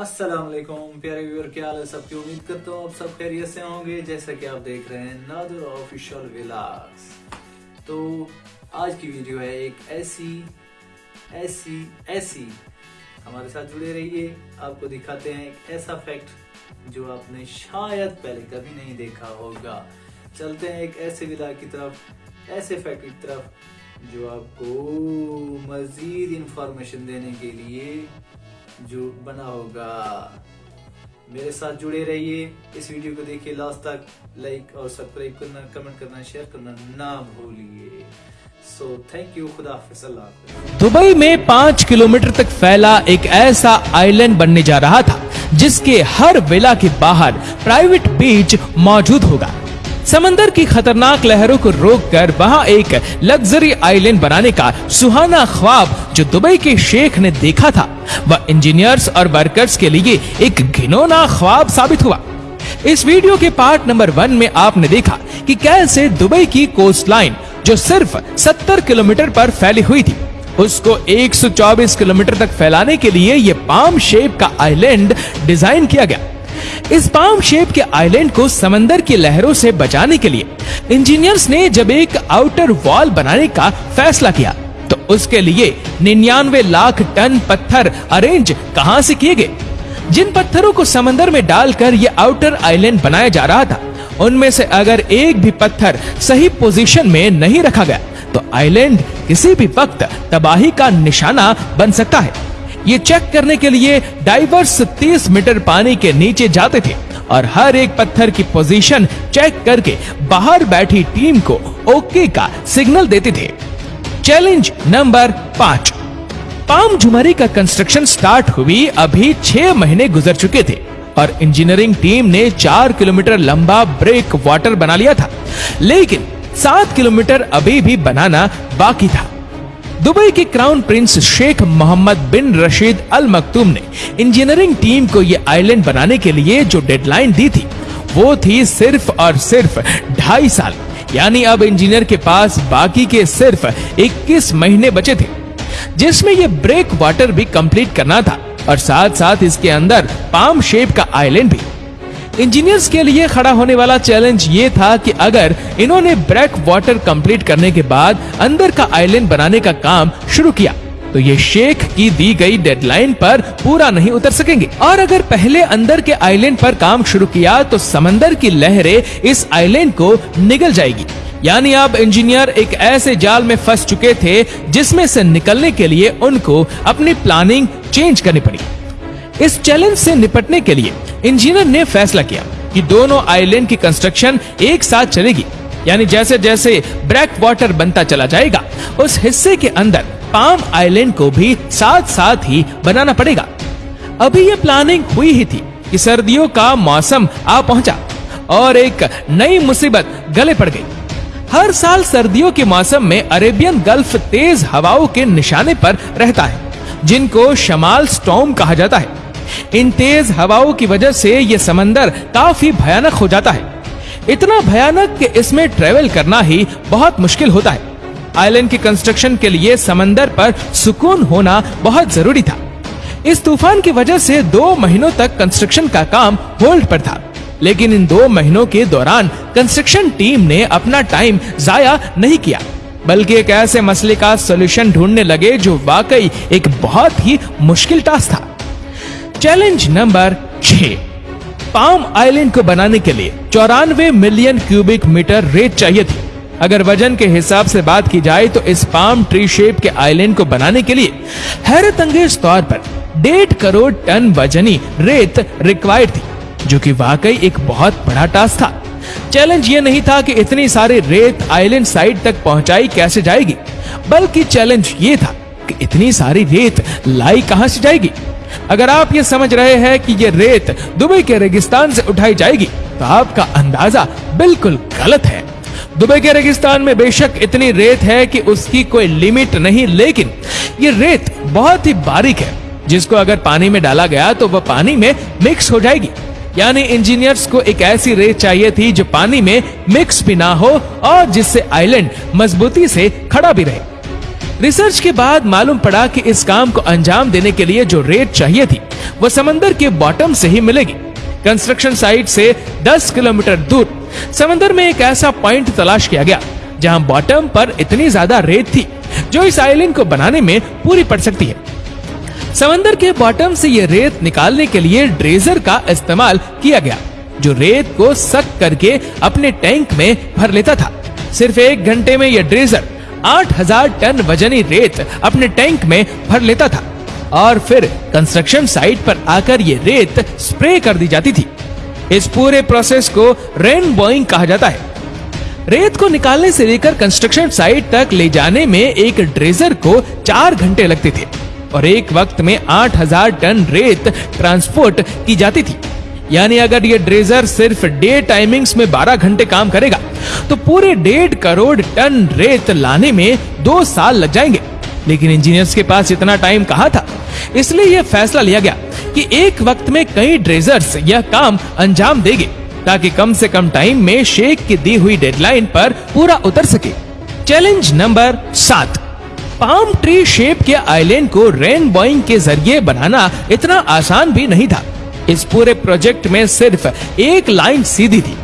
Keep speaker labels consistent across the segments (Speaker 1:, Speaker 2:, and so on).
Speaker 1: السلام علیکم، پیارے ویور، کیا حال ہے؟ سب کی امید کرتا ہوں آپ سب خیریت سے ہوں گے، جیسا کہ آپ دیکھ رہے ہیں نادر آفیشل ولاگز تو آج کی ویڈیو ہے ایک ایسی ایسی ایسی، ہمارے ساتھ جڑے رہیے۔ آپ کو دکھاتے ہیں ایک ایسا فیکٹ جو آپ نے شاید پہلے کبھی نہیں دیکھا ہوگا۔ چلتے ہیں ایک ایسے ولاگ کی طرف، ایسے فیکٹ کی طرف جو آپ کو مزید انفارمیشن دینے کے لیے جو بنا ہوگا۔ میرے ساتھ جڑے رہیے۔ اس ویڈیو کو دیکھیے۔ لاسٹ تک لائک اور سبسکرائب کرنا، کمنٹ کرنا، شیئر کرنا نہ بھولیے۔ سو تھینک یو خدا حافظ۔ اللہ
Speaker 2: دبئی میں پانچ کلومیٹر تک پھیلا ایک ایسا آئی لینڈ بننے جا رہا تھا، جس کے ہر ولا کے باہر پرائیویٹ بیچ موجود ہوگا۔ سمندر کی خطرناک لہروں کو روک کر وہاں ایک لگژری آئی لینڈ بنانے کا سہانا خواب جو دبئی کے شیخ نے دیکھا تھا۔ وہ انجینئرز اور ورکرز کے لیے ایک گھنونا خواب ثابت ہوا۔ اس ویڈیو کے پارٹ نمبر ون میں آپ نے دیکھا کہ کیسے دبئی کی کوسٹ لائن جو صرف ستر کلومیٹر پر پھیلی ہوئی تھی، اس کو ایک سو چوبیس کلومیٹر تک پھیلانے کے لیے یہ پام شیپ کا آئی لینڈ ڈیزائن کیا گیا۔ اس پام شیپ کے آئی لینڈ کو سمندر کی لہروں سے بچانے کے لیے انجینئرز نے جب ایک آؤٹر وال بنانے کا فیصلہ کیا، تو اس کے لیے ننانوے لاکھ ٹن پتھر ارینج کہاں سے کیے گئے؟ جن پتھروں کو سمندر میں ڈال کر یہ آؤٹر آئی لینڈ بنایا جا رہا تھا، ان میں سے اگر ایک بھی پتھر صحیح پوزیشن میں نہیں رکھا گیا، تو آئی لینڈ کسی بھی وقت تباہی کا نشانہ بن سکتا ہے۔ یہ چیک کرنے کے لیے ڈائیورس تیس میٹر پانی کے نیچے جاتے تھے اور ہر ایک پتھر کی پوزیشن چیک کر کے باہر بیٹھی ٹیم کو اوکے کا سگنل دیتے تھے۔ چیلنج نمبر پانچ۔ پام جمری کا کنسٹرکشن سٹارٹ ہوئی، ابھی چھ مہینے گزر چکے تھے اور انجینئرنگ ٹیم نے چار کلومیٹر لمبا بریک واٹر بنا لیا تھا۔ لیکن سات کلومیٹر ابھی بھی بنانا باقی تھا۔ دبئی کے کراؤن پرنس شیخ محمد بن رشید المکتوم نے انجینئرنگ ٹیم کو یہ آئی لینڈ بنانے کے لیے جو ڈیڈ لائن دی تھی، وہ تھی صرف اور صرف ڈھائی سال۔ یعنی اب انجینئر کے پاس باقی کے صرف اکیس مہینے بچے تھے۔ جس میں یہ بریک واٹر بھی کمپلیٹ کرنا تھا۔ اور ساتھ ساتھ اس کے اندر پام شیپ کا آئی لینڈ بھی۔ انجینئرز کے لیے کھڑا ہونے والا چیلنج یہ تھا کہ اگر انہوں نے بریک واٹر کمپلیٹ کرنے کے بعد اندر کا آئی لینڈ بنانے کا کام شروع کیا، تو یہ شیخ کی دی گئی ڈیڈ لائن پر پورا نہیں اتر سکیں گے۔ اور اگر پہلے اندر کے آئی لینڈ پر کام شروع کیا، تو سمندر کی لہریں اس آئی لینڈ کو نگل جائے گی۔ یعنی اب انجینئر ایک ایسے جال میں پھنس چکے تھے جس میں سے نکلنے کے لیے ان کو اپنی پلاننگ چینج کرنی پڑی۔ اس چیلنج سے نپٹنے کے لیے انجینئر نے فیصلہ کیا کہ دونوں آئی لینڈ کی کنسٹرکشن ایک ساتھ چلے گی۔ یعنی جیسے جیسے بریک واٹر بنتا چلا جائے گا، اس حصے کے اندر پام آئی لینڈ کو بھی ساتھ ساتھ ہی بنانا پڑے گا۔ ابھی یہ پلاننگ ہوئی ہی تھی کہ سردیوں کا موسم آ پہنچا اور ایک نئی مصیبت گلے پڑ گئی۔ ہر سال سردیوں کے موسم میں عربین گلف تیز ہواؤں کے نشانے پر رہتا ہے، جن کو شمال سٹوم کہا جاتا ہے۔ ان تیز ہواؤں کی وجہ سے یہ سمندر کافی بھیانک ہو جاتا ہے۔ اتنا بھیانک کہ اس میں ٹریول کرنا ہی بہت مشکل ہوتا ہے۔ آئی لینڈ کی کنسٹرکشن کے لیے سمندر پر سکون ہونا بہت ضروری تھا۔ اس طوفان کی وجہ سے دو مہینوں تک کنسٹرکشن کا کام ہولڈ پر تھا۔ لیکن ان دو مہینوں کے دوران کنسٹرکشن ٹیم نے اپنا ٹائم ضائع نہیں کیا۔ بلکہ ایک ایسے مسئلے کا سولوشن ڈھونڈنے لگے جو واقعی ایک بہت ہی مشکل ٹاسک تھا۔ چیلنج نمبر چھ پام آئی لینڈ کو بنانے کے لیے چورانوے ملین کیوبک میٹر ریت چاہیے تھی اگر وجن کے حساب سے بات کی جائے تو اس پام ٹری شیپ کے آئی لینڈ کو بنانے کے لیے حیرت انگیز طور پر ڈیڑھ کروڑ ٹن وجنی ریت ریکوائرڈ تھی جو کہ واقعی ایک بہت بڑا ٹاسک تھا چیلنج یہ نہیں تھا کہ اتنی ساری ریت آئی لینڈ سائٹ تک پہنچائی کیسے جائے گی بلکہ چیلنج یہ تھا کہ اتنی ساری ریت لائی کہاں سے جائے گی اگر آپ یہ سمجھ رہے ہیں کہ یہ ریت دبئی کے ریگستان سے اٹھائی جائے گی، تو آپ کا اندازہ بالکل غلط ہے۔ دبئی کے ریگستان میں بے شک اتنی ریت ہے کہ اس کی کوئی لیمٹ نہیں، لیکن یہ ریت بہت ہی باریک ہے۔ جس کو اگر پانی میں ڈالا گیا تو وہ پانی میں مکس ہو جائے گی۔ یعنی انجینئرز کو ایک ایسی ریت چاہیے تھی جو پانی میں مکس بھی نہ ہو اور جس سے آئی لینڈ مضبوطی سے کھڑا بھی رہے۔ ریسرچ کے بعد معلوم پڑا کہ اس کام کو انجام دینے کے لیے جو ریت چاہیے تھی، وہ سمندر کے باٹم سے ہی ملے گی۔ کنسٹرکشن سائٹ سے دس کلومیٹر دور سمندر میں ایک ایسا پوائنٹ تلاش کیا گیا، جہاں باٹم پر اتنی زیادہ ریت تھی جو اس آئیلینڈ کو بنانے میں پوری پڑ سکتی ہے۔ سمندر کے باٹم سے یہ ریت نکالنے کے لیے ڈریزر کا استعمال کیا گیا، جو ریت کو سک کر کے اپنے ٹینک میں بھر لیتا تھا۔ صرف ایک گھنٹے میں یہ ڈریزر آٹھ ہزار ٹن وزنی ریت اپنے ٹینک میں بھر لیتا تھا اور پھر کنسٹرکشن سائٹ پر آ کر یہ ریت سپرے کر دی جاتی تھی۔ اس پورے پروسیس کو رین بوئنگ کہا جاتا ہے۔ ریت کو نکالنے سے لے کر کنسٹرکشن سائٹ تک لے جانے میں ایک ڈریزر کو چار گھنٹے لگتے تھے اور ایک وقت میں آٹھ ہزار ٹن ریت ٹرانسپورٹ کی جاتی تھی۔ یعنی اگر یہ ڈریزر صرف ڈے ٹائمنگز میں بارہ گھنٹے کام کرے گا، تو پورے ڈیڑھ کروڑ ٹن ریت لانے میں دو سال لگ جائیں گے۔ لیکن انجینئرز کے پاس اتنا ٹائم کہا تھا؟ اس لیے یہ فیصلہ لیا گیا کہ ایک وقت میں کئی ڈریزرز یہ کام انجام دے گے تاکہ کم سے کم ٹائم میں شیک کی دی ہوئی ڈیڈ لائن پر پورا اتر سکے۔ چیلنج نمبر سات۔ پام ٹری شیپ کے آئیلینڈ کو رین بوئنگ کے ذریعے بنانا اتنا آسان بھی نہیں تھا۔ اس پورے پروجیکٹ میں صرف ایک لائن سیدھی تھی،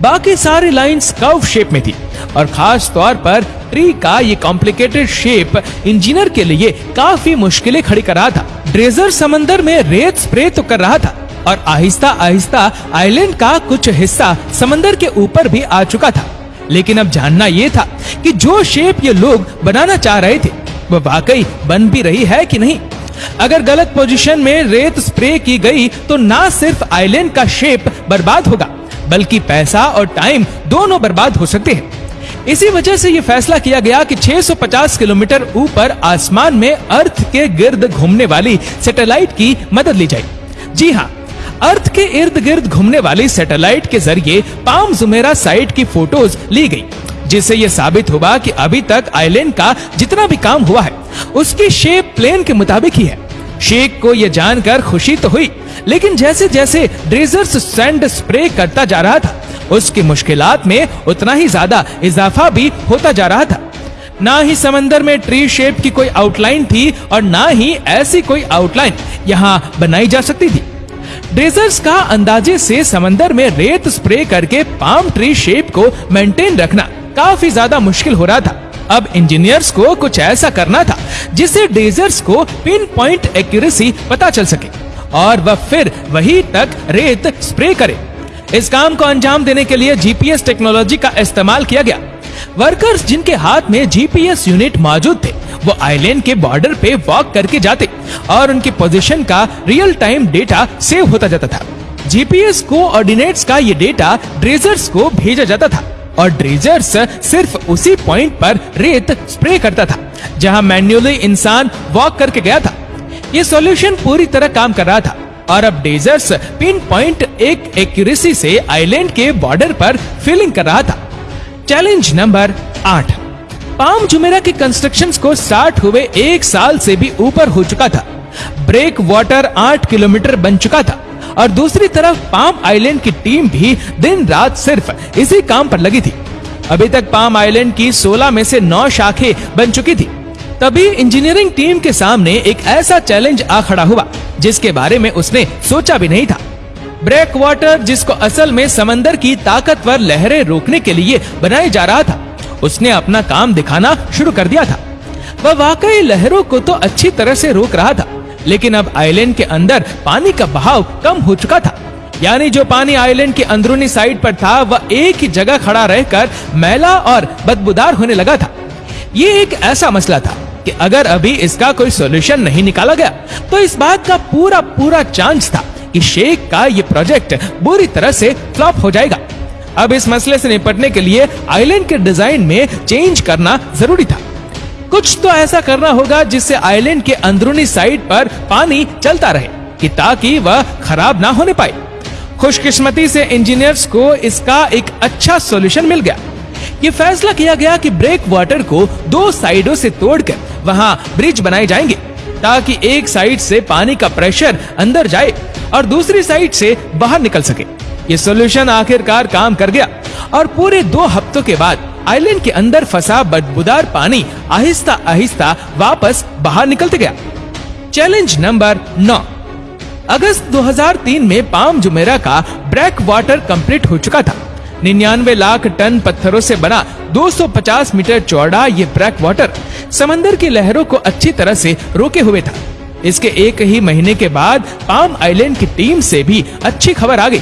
Speaker 2: باقی ساری لائنز کاؤف شیپ میں تھی۔ اور خاص طور پر ٹری کا یہ کمپلیکیٹڈ شیپ انجینئر کے لیے کافی مشکلیں کھڑی کر رہا تھا۔ ڈریزر سمندر میں ریت سپری تو کر رہا تھا۔ اور آہستہ آہستہ آئی لینڈ کا کچھ حصہ سمندر کے اوپر بھی آ چکا تھا۔ لیکن اب جاننا یہ تھا کہ جو شیپ یہ لوگ بنانا چاہ رہے تھے، وہ واقعی بن بھی رہی ہے کہ نہیں؟ اگر غلط پوزیشن میں ریت سپری کی گئی تو نہ صرف آئی لینڈ کا شیپ برباد ہوگا، بلکہ پیسہ اور ٹائم دونوں برباد ہو سکتے ہیں۔ اسی وجہ سے یہ فیصلہ کیا گیا کہ 650 کلومیٹر اوپر آسمان میں ارتھ کے گرد گھومنے والی سیٹلائٹ کی مدد لی جائے۔ جی ہاں ارتھ کے ارد گرد گھومنے والی سیٹلائٹ کے ذریعے پام زمیرہ سائٹ کی فوٹوز لی گئی۔ جس سے یہ ثابت ہوا کہ ابھی تک آئی لینڈ کا جتنا بھی کام ہوا ہے، اس کی شیپ پلین کے مطابق ہی ہے۔ شیک کو یہ جان کر خوشی تو ہوئی، لیکن جیسے جیسے ڈریزرز سینڈ سپرے کرتا جا رہا تھا، اس کی مشکلات میں اتنا ہی زیادہ اضافہ بھی ہوتا جا رہا تھا۔ نہ ہی سمندر میں ٹری شیپ کی کوئی آؤٹ لائن تھی اور نہ ہی ایسی کوئی آؤٹ لائن یہاں بنائی جا سکتی تھی۔ ڈریزرز کا اندازے سے سمندر میں ریت سپرے کر کے پام ٹری شیپ کو مینٹین رکھنا۔ کافی زیادہ مشکل ہو رہا تھا۔ اب انجینئرز کو کچھ ایسا کرنا تھا جس سے ڈیزرز کو پن پوائنٹ ایکوریسی پتا چل سکے۔ اور وہ پھر وہی تک ریت سپرے کرے۔ اس کام کو انجام دینے کے لیے جی پی ایس ٹیکنالوجی کا استعمال کیا گیا۔ ورکرز جن کے ہاتھ میں جی پی ایس یونٹ موجود تھے، وہ آئی لینڈ کے بارڈر پہ واک کر کے جاتے اور ان کی پوزیشن کا ریئل ٹائم ڈیٹا سیو ہوتا جاتا تھا۔ جی پی ایس کو آرڈینیٹس کا یہ ڈیٹا ڈریزرز کو بھیجا جاتا تھا۔ اور ڈریجرز صرف اسی پوائنٹ پر ریت سپرے کرتا تھا، جہاں مینولی انسان واک کر کے گیا تھا۔ یہ سولوشن پوری طرح کام کر رہا تھا۔ اور اب ڈیزرس پن پوائنٹ ایک ایکوریسی سے آئی لینڈ کے بارڈر پر فیلنگ کر رہا تھا۔ چیلنج نمبر آٹھ۔ پام جمعرہ کے کنسٹرکشن کو سٹارٹ ہوئے ایک سال سے بھی اوپر ہو چکا تھا۔ بریک واٹر آٹھ کلومیٹر بن چکا تھا۔ اور دوسری طرف پام آئی لینڈ کی ٹیم بھی دن رات صرف اسی کام پر لگی تھی۔ ابھی تک پام آئی لینڈ کی سولہ میں سے نو شاخیں بن چکی تھی۔ تبھی انجینئرنگ ٹیم کے سامنے ایک ایسا چیلنج آ کھڑا ہوا، جس کے بارے میں اس نے سوچا بھی نہیں تھا۔ بریک واٹر، جس کو اصل میں سمندر کی طاقتور لہریں روکنے کے لیے بنائے جا رہا تھا، اس نے اپنا کام دکھانا شروع کر دیا تھا۔ وہ واقعی لہروں کو تو اچھی طرح سے روک رہا تھا۔ لیکن اب آئی لینڈ کے اندر پانی کا بہاؤ کم ہو چکا تھا۔ یعنی جو پانی آئی لینڈ کی اندرونی سائٹ پر تھا، وہ ایک ہی جگہ کھڑا رہ کر میلا اور بدبودار ہونے لگا تھا۔ یہ ایک ایسا مسئلہ تھا کہ اگر ابھی اس کا کوئی سولوشن نہیں نکالا گیا، تو اس بات کا پورا پورا چانس تھا کہ شیخ کا یہ پروجیکٹ بری طرح سے فلاپ ہو جائے گا۔ اب اس مسئلے سے نپٹنے کے لیے آئی لینڈ کے ڈیزائن میں چینج کرنا ضروری تھا۔ کچھ تو ایسا کرنا ہوگا جس سے آئی لینڈ کے اندرونی سائٹ پر پانی چلتا رہے، کہ تاکہ وہ خراب نہ ہونے پائے۔ خوش قسمتی سے انجینئرز کو اس کا ایک اچھا سولوشن مل گیا۔ یہ فیصلہ کیا گیا کہ بریک واٹر کو دو سائیڈوں سے توڑ کر وہاں برج بنائے جائیں گے، تاکہ ایک سائیڈ سے پانی کا پریشر اندر جائے اور دوسری سائیڈ سے باہر نکل سکے۔ یہ سولوشن آخر کار کام کر گیا اور پورے دو ہفتوں کے بعد آئی لینڈ کے اندر فسا بدبودار پانی آہستہ آہستہ واپس باہر نکلتے گیا۔ چیلنج نمبر نو۔ اگست دو ہزار تین میں پام جمیرہ کا بریک واٹر کمپلیٹ ہو چکا تھا۔ ننانوے لاکھ ٹن پتھروں سے بنا دو سو پچاس میٹر چوڑا یہ بریک واٹر سمندر کی لہروں کو اچھی طرح سے روکے ہوئے تھا۔ اس کے ایک ہی مہینے کے بعد پام آئی لینڈ کی ٹیم سے بھی اچھی خبر آ گئی۔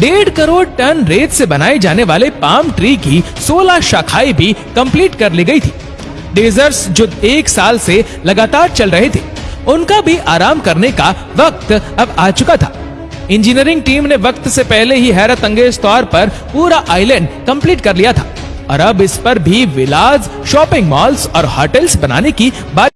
Speaker 2: ڈیڑھ کروڑ ٹن ریت سے بنائے جانے والے پام ٹری کی سولہ شاخائیں بھی کمپلیٹ کر لی گئی تھی۔ ڈیزرز جو ایک سال سے لگاتار چل رہے تھے، ان کا بھی آرام کرنے کا وقت اب آ چکا تھا۔ انجینئرنگ ٹیم نے وقت سے پہلے ہی حیرت انگیز طور پر پورا آئی لینڈ کمپلیٹ کر لیا تھا۔ اور اب اس پر بھی ولاز شاپنگ مالز اور ہوٹلز بنانے کی بات